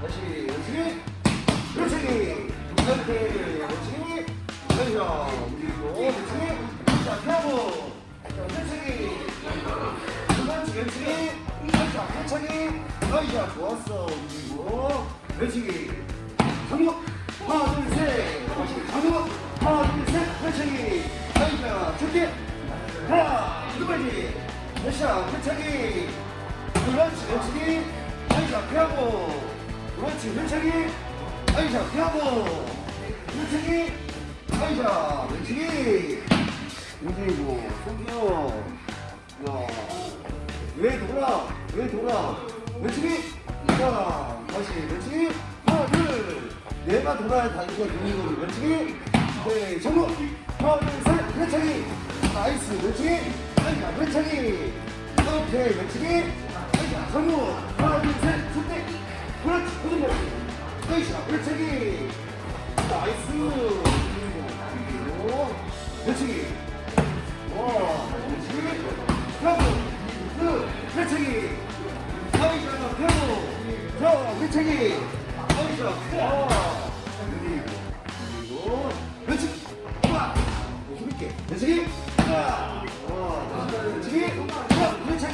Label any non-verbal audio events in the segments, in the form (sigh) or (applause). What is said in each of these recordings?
다시 열심히 그렇지 이렇게 열심히 여기서 움직이고 열심히 자자 천천히 그렇지 열심히 자 천천히 어이자 좋았어 움직이고 열심히 정목 하나 둘셋 정목 하나 둘셋 천천히 어이자 좋게 하나 두번지 다시야 천천히 그렇지 그렇지 아이자 피하고 그렇지 그렇지 아이자 피하고 그렇지 아이자 그렇지 움직이고 속이요 야왜 돌아? 왜 돌아? 그렇지 자 다시 그렇지 하나 둘. 내가 돌아야 다리가 되는 거지 그렇지 네 정우 하나 둘셋. 그렇지 나이스 그렇지 아이자 그렇지 오케이 그렇지 아이자 정우 하나 둘셋. 손대 그렇지 고정 그렇지 아이자 그렇지 나이스 그렇지 와 그렇지 그 그렇지 아이자 펴고 자 그렇지 아이자 와 그리고 그렇지 와 힘있게 그렇지 자 와, 그렇지 자 그렇지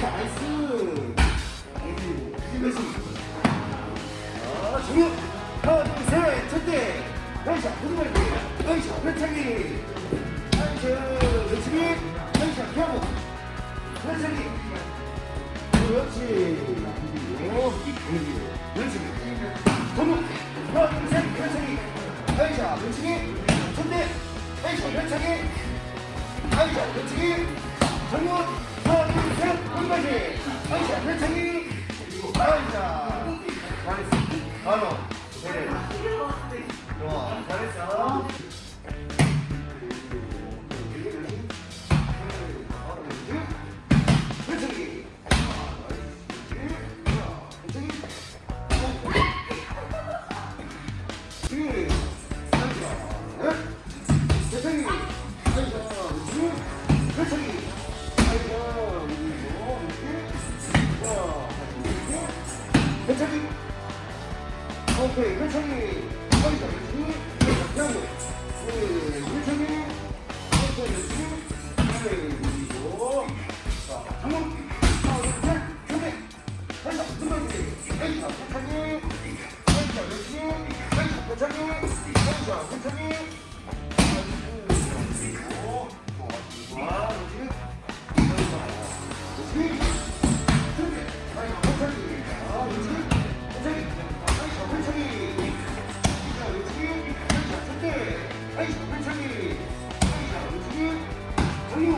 나이스 아 정유 하나 그리고 그렇지. 정유 하나 고등할게 아이자 그 아이자 잘했어. 바로. 그래 좋아. 잘했어 괜찮니? 오케이, 괜찮니? 그리고 네, 괜찮니? 오케이, 괜찮니? 네, 그리고 자, 한번 하나, 둘, 셋, 준비. 하나, 둘, 셋, 넷, 다섯, 괜찮니? 하나, 괜찮니? 하나, 괜찮니? 하나, 괜 한번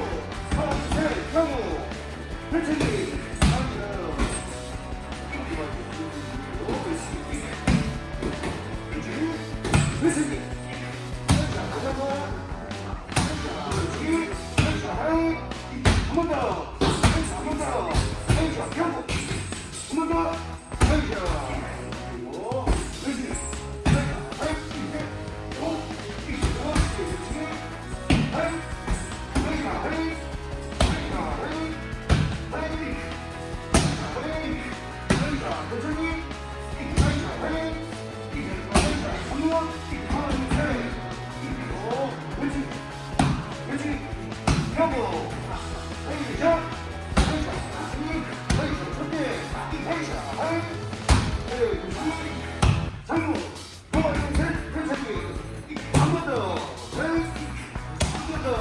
셋,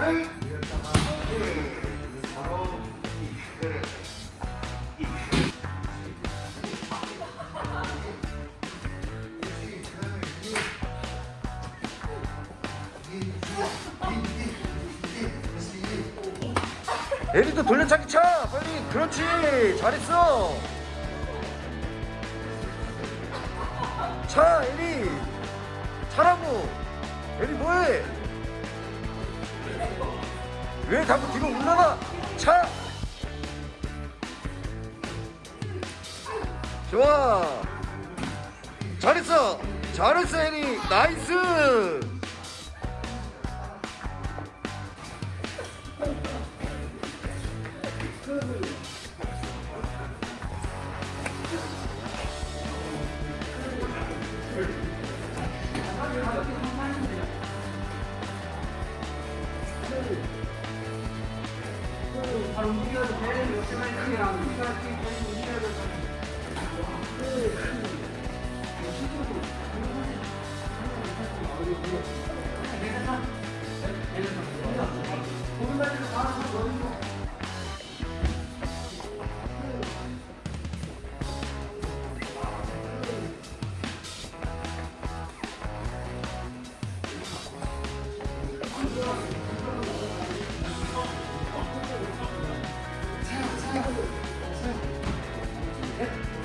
네. 에리도 돌려차기 차! 빨리! 그렇지! 잘했어! 차 에리 차라고 에리 뭐해 왜 자꾸 뒤로 올라가? 차! 좋아! 잘했어! 잘했어, 애니! 나이스! Thank. 직여도 돼. 역시만 그냥 움직여야지. 움 직 (laughs)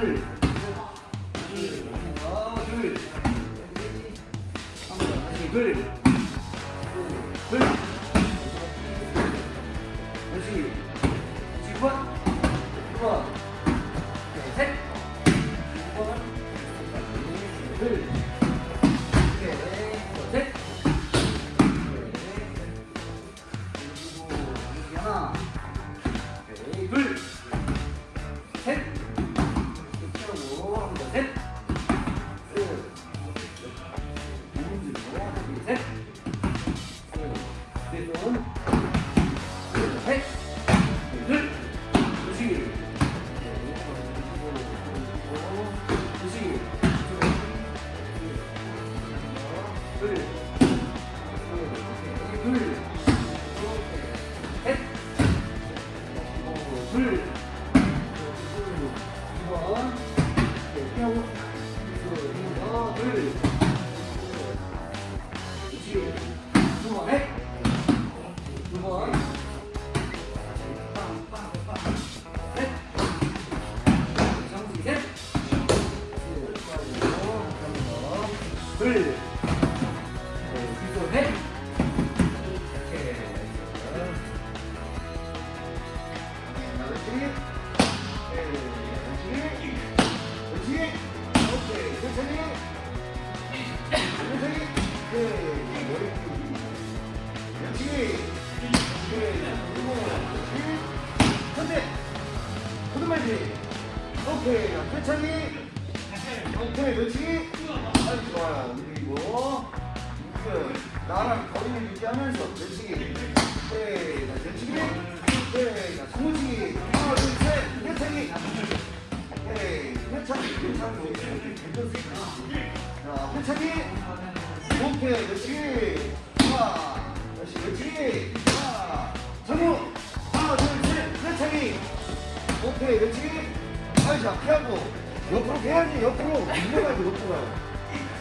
둘, 셋, 셋, 둘, 그렇지. 그렇지. 둘, 둘, 셋, 둘, 둘, 네, 뒤로 넷. 오케이. 그렇지. 그렇지. 그렇지. 오케이. 천천히. 천천히. 오케이. 머리. 그렇지. 그리고 그렇지. 선대. 코드만지. 오케이. 천천히. 자, 회차기. 오케이. 그렇지. 하나. 다시 그렇지. 하나. 정우. 하나, 둘, 셋. 회차기. 오케이. 그렇지. 아이, 자, 피하고. 옆으로 해야지. 옆으로. 밀려가지고 옆으로.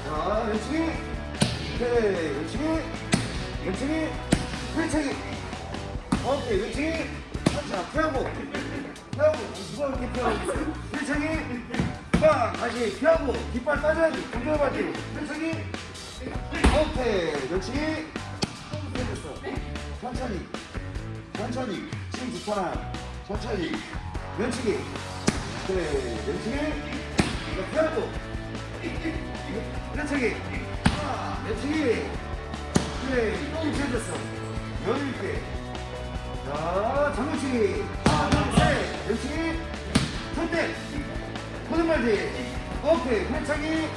자, 왼쪽이. 오케이. 왼쪽이. 왼쪽이. 왼쪽이. 오케이. 왼쪽이. 자, 피하고. 피하고. 누가 이렇게 피하고 있어요? 빵. 다시 피하고. 깃발 빠져야지. 공격해봐야지. 왼쪽이. 오케이. 왼쪽이. 됐어. 천천히. 천천히. 지금 좋잖아. 천천히. 왼쪽이. 그래. 이거 피하고. 하나. 왼쪽이. 그래. 똥 쳐졌어. 여유 있게. 자, 장구치기. 하나, 둘, 셋. 왼쪽이. 손대. 코드말지. 오케이. 회차기.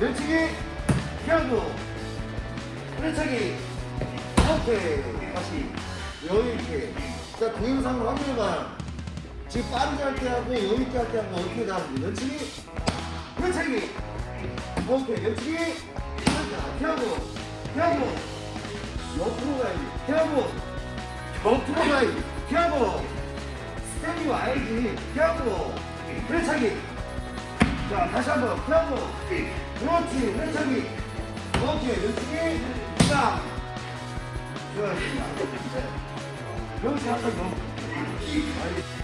왼쪽이. 피하고. 회차기. 오케이. 다시. 여유있게. 자, 동영상으로 한번 해봐. 지금 빠르게 할 때 하고 여유있게 할 때 하고 어떻게 다른지. 왼쪽이. 회차기. 오케이. 자, 피하고. 피하고. 옆으로 가야지. 피하고. 옆으로 가야지. 피하고. 스텝이 와야지. 피하고. 회차기. 자, 다시 한 번. 피하고. 그렇지. 회차기. 오케이. 왼쪽이. 딱. 좋았습니다. 그렇지. 한번 더.